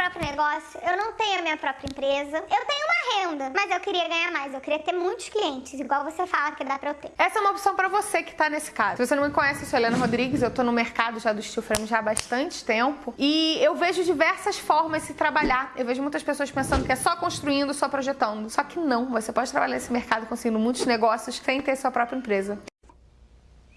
próprio negócio, eu não tenho a minha própria empresa, eu tenho uma renda, mas eu queria ganhar mais, eu queria ter muitos clientes, igual você fala que dá pra eu ter. Essa é uma opção para você que tá nesse caso. Se você não me conhece, eu sou Helena Rodrigues, eu tô no mercado já do steel frame já há bastante tempo e eu vejo diversas formas de se trabalhar. Eu vejo muitas pessoas pensando que é só construindo, só projetando. Só que não, você pode trabalhar nesse mercado conseguindo muitos negócios sem ter sua própria empresa.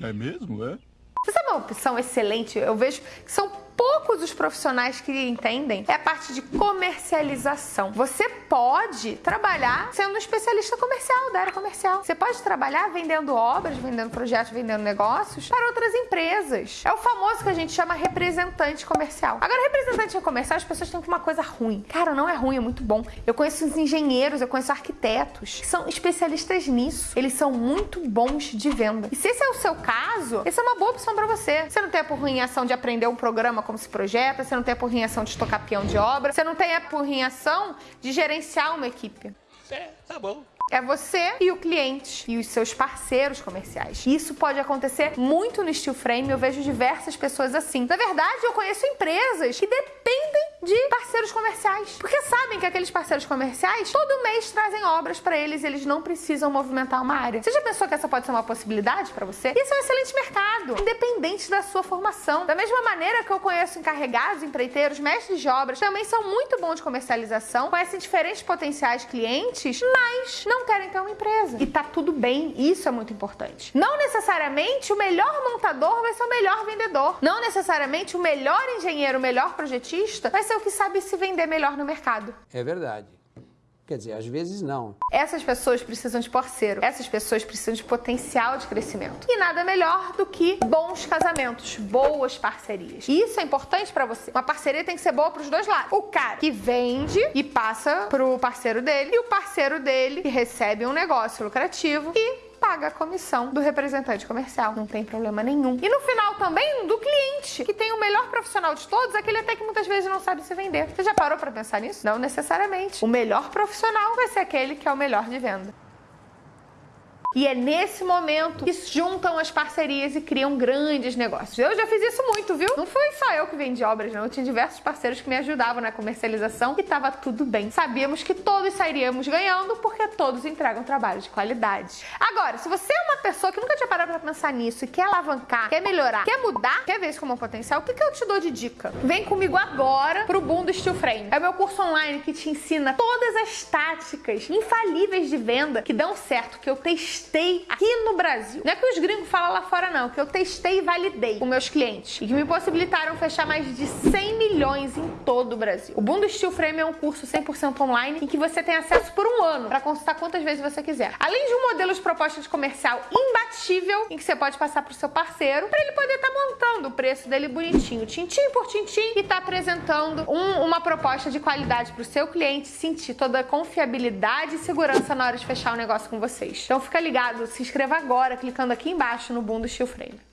É mesmo, é? Você sabe uma opção excelente? Eu vejo que são poucos os profissionais que entendem é a parte de comercialização. Você pode trabalhar sendo um especialista comercial, da área comercial. Você pode trabalhar vendendo obras, vendendo projetos, vendendo negócios para outras empresas. É o famoso que a gente chama representante comercial. Agora, representante comercial, as pessoas têm uma coisa ruim. Cara, não é ruim, é muito bom. Eu conheço os engenheiros, eu conheço arquitetos que são especialistas nisso. Eles são muito bons de venda. E se esse é o seu caso, essa é uma boa opção para você. Você não tem por ruim ação de aprender um programa como se projeta, você não tem a porrinhação de estocar peão de obra, você não tem a porrinhação de gerenciar uma equipe. É, tá bom. É você e o cliente e os seus parceiros comerciais. Isso pode acontecer muito no steel frame, eu vejo diversas pessoas assim. Na verdade, eu conheço empresas que dependem de parceiros comerciais. Porque sabem que aqueles parceiros comerciais todo mês trazem obras para eles e eles não precisam movimentar uma área. Você já pensou que essa pode ser uma possibilidade para você? Isso é um excelente mercado, independente da sua formação. Da mesma maneira que eu conheço encarregados, empreiteiros, mestres de obras, também são muito bons de comercialização, conhecem diferentes potenciais clientes, mas não querem ter uma empresa. E tá tudo bem, isso é muito importante. Não necessariamente o melhor montador vai ser o melhor vendedor. Não necessariamente o melhor engenheiro, o melhor projetista vai ser é o que sabe se vender melhor no mercado. É verdade. Quer dizer, às vezes não. Essas pessoas precisam de parceiro. Essas pessoas precisam de potencial de crescimento. E nada melhor do que bons casamentos, boas parcerias. E isso é importante para você. Uma parceria tem que ser boa para os dois lados. O cara que vende e passa pro parceiro dele e o parceiro dele que recebe um negócio lucrativo e paga a comissão do representante comercial. Não tem problema nenhum. E no final também do cliente, que tem o melhor profissional de todos, aquele até que muitas vezes não sabe se vender. Você já parou para pensar nisso? Não necessariamente. O melhor profissional vai ser aquele que é o melhor de venda. E é nesse momento que juntam as parcerias e criam grandes negócios. Eu já fiz isso muito, viu? Não foi só eu que vendi obras, não. Eu tinha diversos parceiros que me ajudavam na comercialização e tava tudo bem. Sabíamos que todos sairíamos ganhando porque todos entregam trabalho de qualidade. Agora, se você é uma pessoa que nunca tinha parado pra pensar nisso e quer alavancar, quer melhorar, quer mudar, quer ver isso como um potencial, o que, que eu te dou de dica? Vem comigo agora pro Boom do Steel Frame. É o meu curso online que te ensina todas as táticas infalíveis de venda que dão certo, que eu testei testei aqui no Brasil. Não é que os gringos falam lá fora, não, que eu testei e validei com meus clientes e que me possibilitaram fechar mais de 100 milhões em todo o Brasil. O Boom do Steel Frame é um curso 100% online em que você tem acesso por um ano para consultar quantas vezes você quiser. Além de um modelo de proposta de comercial imbatível em que você pode passar para o seu parceiro para ele poder estar tá montando o preço dele bonitinho, tintim por tintim e tá apresentando um, uma proposta de qualidade para o seu cliente sentir toda a confiabilidade e segurança na hora de fechar o negócio com vocês. Então fica ligado, se inscreva agora clicando aqui embaixo no Boom do Steel Frame.